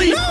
Really? No!